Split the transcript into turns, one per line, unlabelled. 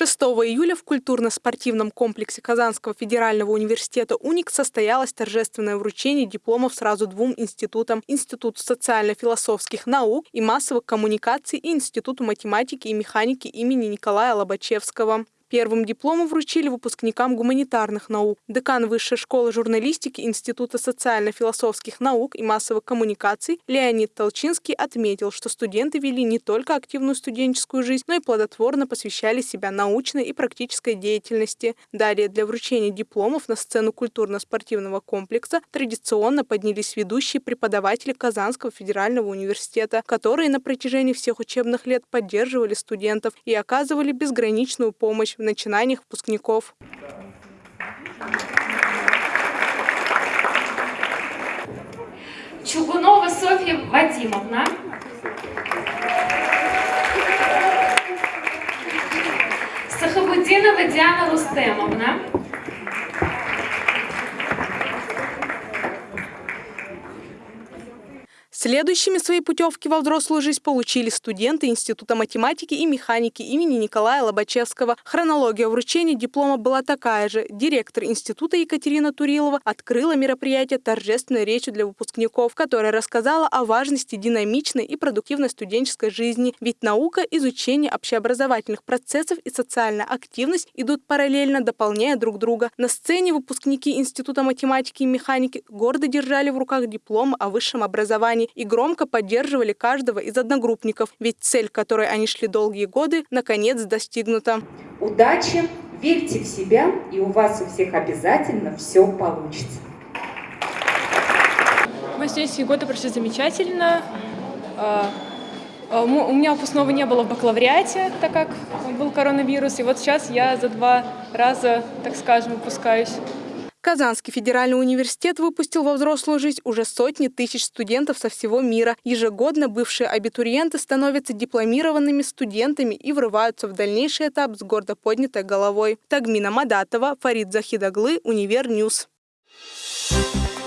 6 июля в культурно-спортивном комплексе Казанского федерального университета «УНИК» состоялось торжественное вручение дипломов сразу двум институтам – Институту социально-философских наук и массовых коммуникаций и Институту математики и механики имени Николая Лобачевского. Первым дипломом вручили выпускникам гуманитарных наук. Декан Высшей школы журналистики Института социально-философских наук и массовых коммуникаций Леонид Толчинский отметил, что студенты вели не только активную студенческую жизнь, но и плодотворно посвящали себя научной и практической деятельности. Далее для вручения дипломов на сцену культурно-спортивного комплекса традиционно поднялись ведущие преподаватели Казанского федерального университета, которые на протяжении всех учебных лет поддерживали студентов и оказывали безграничную помощь в начинаниях выпускников.
Чугунова Софья Вадимовна. Сахабудинова Диана Рустемовна.
Следующими свои путевки во взрослую жизнь получили студенты Института математики и механики имени Николая Лобачевского. Хронология вручения диплома была такая же. Директор института Екатерина Турилова открыла мероприятие торжественной речью для выпускников, которая рассказала о важности динамичной и продуктивной студенческой жизни. Ведь наука, изучение общеобразовательных процессов и социальная активность идут параллельно, дополняя друг друга. На сцене выпускники Института математики и механики гордо держали в руках диплом о высшем образовании и громко поддерживали каждого из одногруппников, ведь цель, к которой они шли долгие годы, наконец достигнута.
Удачи, верьте в себя, и у вас у всех обязательно все получится.
Мои студенческие годы прошли замечательно. А, а, у меня выпускного не было в бакалавриате, так как был коронавирус, и вот сейчас я за два раза, так скажем, выпускаюсь.
Казанский федеральный университет выпустил во взрослую жизнь уже сотни тысяч студентов со всего мира. Ежегодно бывшие абитуриенты становятся дипломированными студентами и врываются в дальнейший этап с гордо поднятой головой. Тагмина Мадатова, Фарид Захидаглы, Универ News. Thank